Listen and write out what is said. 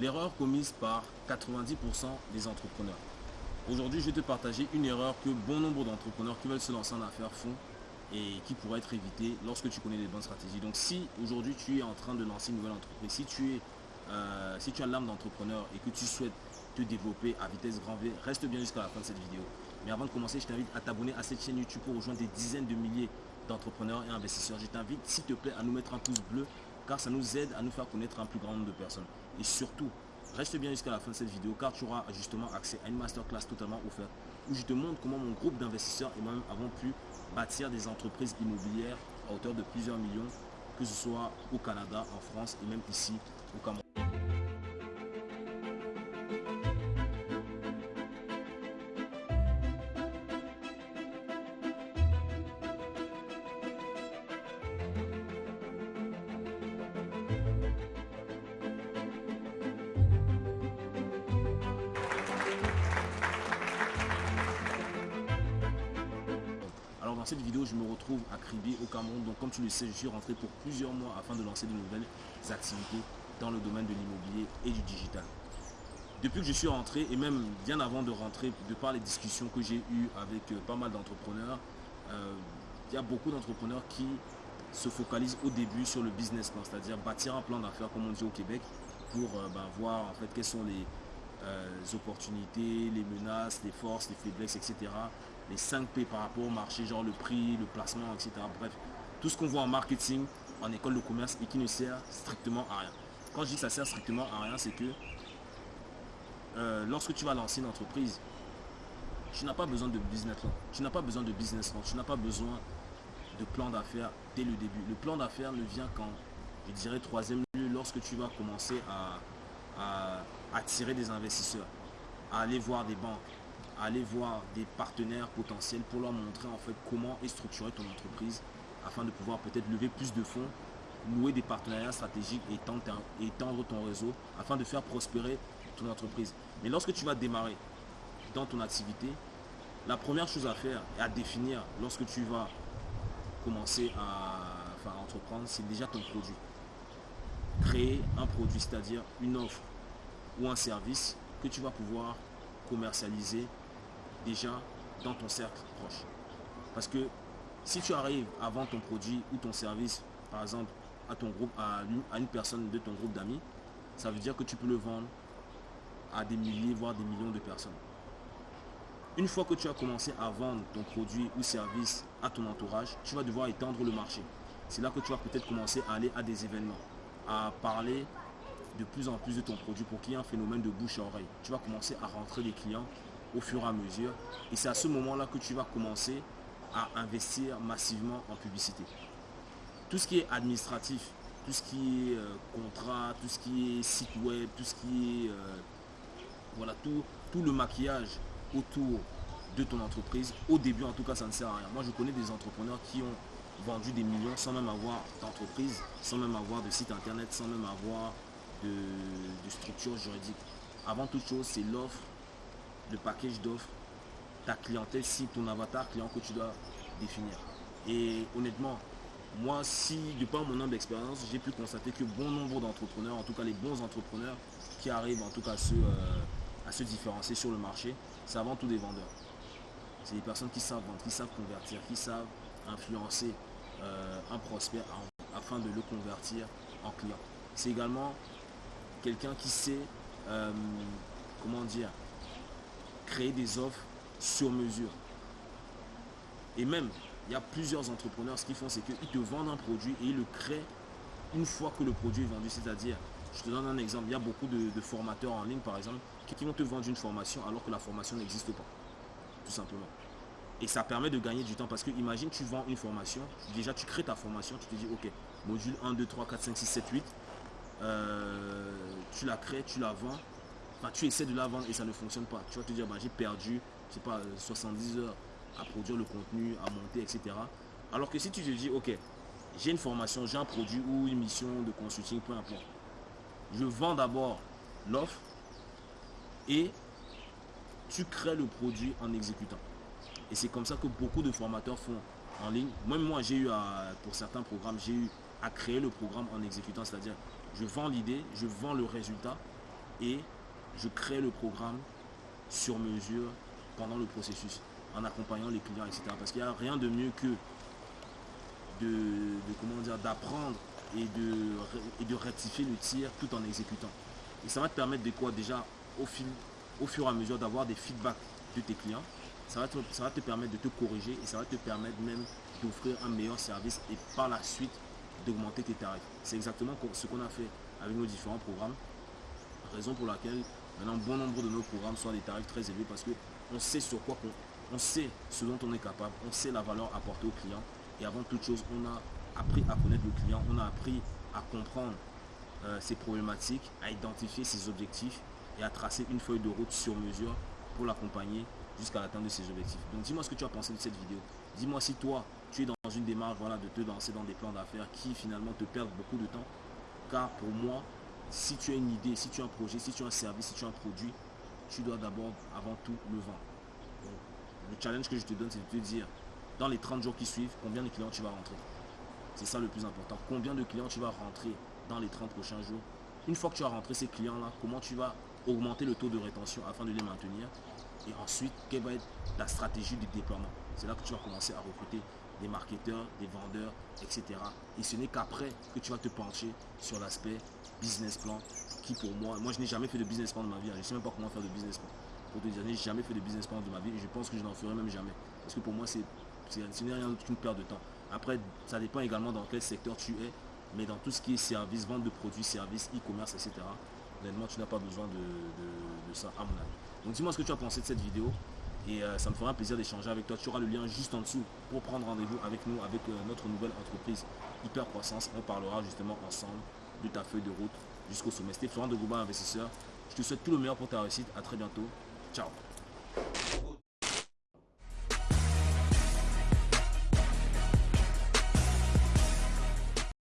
l'erreur commise par 90% des entrepreneurs. Aujourd'hui, je vais te partager une erreur que bon nombre d'entrepreneurs qui veulent se lancer en affaires font et qui pourrait être évitée lorsque tu connais les bonnes stratégies. Donc si aujourd'hui tu es en train de lancer une nouvelle entreprise, si tu, es, euh, si tu as l'âme d'entrepreneur et que tu souhaites te développer à vitesse grand V, reste bien jusqu'à la fin de cette vidéo. Mais avant de commencer, je t'invite à t'abonner à cette chaîne YouTube pour rejoindre des dizaines de milliers d'entrepreneurs et investisseurs. Je t'invite, s'il te plaît, à nous mettre un pouce bleu car ça nous aide à nous faire connaître un plus grand nombre de personnes. Et surtout, reste bien jusqu'à la fin de cette vidéo car tu auras justement accès à une masterclass totalement offerte où je te montre comment mon groupe d'investisseurs et moi-même avons pu bâtir des entreprises immobilières à hauteur de plusieurs millions, que ce soit au Canada, en France et même ici au Cameroun. Cette vidéo, je me retrouve à Kribi au Cameroun. Donc comme tu le sais, je suis rentré pour plusieurs mois afin de lancer de nouvelles activités dans le domaine de l'immobilier et du digital. Depuis que je suis rentré, et même bien avant de rentrer, de par les discussions que j'ai eues avec euh, pas mal d'entrepreneurs, euh, il y a beaucoup d'entrepreneurs qui se focalisent au début sur le business plan, c'est-à-dire bâtir un plan d'affaires comme on dit au Québec pour euh, ben, voir en fait quelles sont les, opportunités, les menaces, les forces, les faiblesses, etc les 5 P par rapport au marché, genre le prix, le placement, etc. Bref, tout ce qu'on voit en marketing, en école de commerce et qui ne sert strictement à rien. Quand je dis que ça sert strictement à rien, c'est que euh, lorsque tu vas lancer une entreprise, tu n'as pas besoin de business plan. Tu n'as pas besoin de business plan. Tu n'as pas besoin de plan d'affaires dès le début. Le plan d'affaires ne vient qu'en, je dirais, troisième lieu, lorsque tu vas commencer à, à attirer des investisseurs, à aller voir des banques, aller voir des partenaires potentiels pour leur montrer en fait comment est structurée ton entreprise afin de pouvoir peut-être lever plus de fonds, nouer des partenariats stratégiques et étendre ton réseau afin de faire prospérer ton entreprise. Mais lorsque tu vas démarrer dans ton activité, la première chose à faire et à définir lorsque tu vas commencer à, à entreprendre, c'est déjà ton produit. Créer un produit, c'est-à-dire une offre ou un service que tu vas pouvoir commercialiser déjà dans ton cercle proche. Parce que si tu arrives à vendre ton produit ou ton service, par exemple, à ton groupe, à une, personne de ton groupe d'amis, ça veut dire que tu peux le vendre à des milliers, voire des millions de personnes. Une fois que tu as commencé à vendre ton produit ou service à ton entourage, tu vas devoir étendre le marché. C'est là que tu vas peut-être commencer à aller à des événements, à parler de plus en plus de ton produit pour qu'il y ait un phénomène de bouche à oreille. Tu vas commencer à rentrer des clients au fur et à mesure. Et c'est à ce moment-là que tu vas commencer à investir massivement en publicité. Tout ce qui est administratif, tout ce qui est euh, contrat, tout ce qui est site web, tout ce qui est... Euh, voilà, tout, tout le maquillage autour de ton entreprise. Au début, en tout cas, ça ne sert à rien. Moi, je connais des entrepreneurs qui ont vendu des millions sans même avoir d'entreprise, sans même avoir de site internet, sans même avoir de, de structure juridique. Avant toute chose, c'est l'offre le package d'offres, ta clientèle, si ton avatar client que tu dois définir. Et honnêtement, moi, si, de par mon nombre d'expérience, j'ai pu constater que bon nombre d'entrepreneurs, en tout cas les bons entrepreneurs qui arrivent en tout cas à se, euh, à se différencier sur le marché, c'est avant tout des vendeurs. C'est des personnes qui savent vendre, qui savent convertir, qui savent influencer euh, un prospect afin de le convertir en client. C'est également quelqu'un qui sait, euh, comment dire, créer des offres sur mesure. Et même, il y a plusieurs entrepreneurs, ce qu'ils font, c'est qu'ils te vendent un produit et ils le créent une fois que le produit est vendu. C'est-à-dire, je te donne un exemple, il y a beaucoup de, formateurs en ligne, par exemple, qui, vont te vendre une formation alors que la formation n'existe pas. Tout simplement. Et ça permet de gagner du temps parce que imagine tu vends une formation, déjà tu crées ta formation, tu te dis ok, module 1, 2, 3, 4, 5, 6, 7, 8, tu la crées, tu la vends, tu essaies de la vendre et ça ne fonctionne pas. Tu vas te dire, bah, j'ai perdu, je sais pas, 70 heures à produire le contenu, à monter, etc. Alors que si tu te dis, ok, j'ai une formation, j'ai un produit ou une mission de consulting, peu importe. Je vends d'abord l'offre et tu crées le produit en exécutant. Et c'est comme ça que beaucoup de formateurs font en ligne. Même moi, j'ai eu à, pour certains programmes, j'ai eu à créer le programme en exécutant. C'est-à-dire, je vends l'idée, je vends le résultat et je crée le programme sur mesure pendant le processus, en accompagnant les clients, etc. Parce qu'il n'y a rien de mieux que de, d'apprendre et de, rectifier le tir tout en exécutant. Et ça va te permettre de quoi déjà au, fil, au fur et à mesure d'avoir des feedbacks de tes clients. Ça te, ça va te permettre de te corriger et ça va te permettre même d'offrir un meilleur service et par la suite d'augmenter tes tarifs. C'est exactement ce qu'on a fait avec nos différents programmes. Raison pour laquelle maintenant bon nombre de nos programmes sont à des tarifs très élevés parce qu'on sait sur quoi on, on sait ce dont on est capable, on sait la valeur apportée au client et avant toute chose on a appris à connaître le client, on a appris à comprendre euh, ses problématiques, à identifier ses objectifs et à tracer une feuille de route sur mesure pour l'accompagner jusqu'à l'atteinte de ses objectifs. Donc dis-moi ce que tu as pensé de cette vidéo. Dis-moi si toi, tu es dans une démarche voilà, de te lancer dans des plans d'affaires qui finalement te perdent beaucoup de temps. Car pour moi, si tu as une idée, si tu as un projet, si tu as un service, si tu as un produit, tu dois d'abord, avant tout, le vendre. le challenge que je te donne, c'est de te dire, dans les 30 jours qui suivent, combien de clients tu vas rentrer? C'est ça le plus important. Combien de clients tu vas rentrer dans les 30 prochains jours? Une fois que tu as rentré ces clients-là, comment tu vas augmenter le taux de rétention afin de les maintenir? Et ensuite, quelle va être la stratégie du déploiement? C'est là que tu vas commencer à recruter des marketeurs, des vendeurs, etc. Et ce n'est qu'après que tu vas te pencher sur l'aspect business plan qui pour moi, moi je n'ai jamais fait de business plan de ma vie, hein. je ne sais même pas comment faire de business plan. Pour te dire, je n'ai jamais fait de business plan de ma vie et je pense que je n'en ferai même jamais. Parce que pour moi, c'est ce n'est rien qu'une perte de temps. Après, ça dépend également dans quel secteur tu es, mais dans tout ce qui est service, vente de produits, services, e-commerce, etc. Honnêtement, tu n'as pas besoin de, ça à mon avis. Donc dis-moi ce que tu as pensé de cette vidéo. Et euh, ça me fera un plaisir d'échanger avec toi. Tu auras le lien juste en dessous pour prendre rendez-vous avec nous, avec euh, notre nouvelle entreprise Hyper Croissance. On parlera justement ensemble de ta feuille de route jusqu'au sommet. C'était Florent de Gouba Investisseur. Je te souhaite tout le meilleur pour ta réussite. À très bientôt. Ciao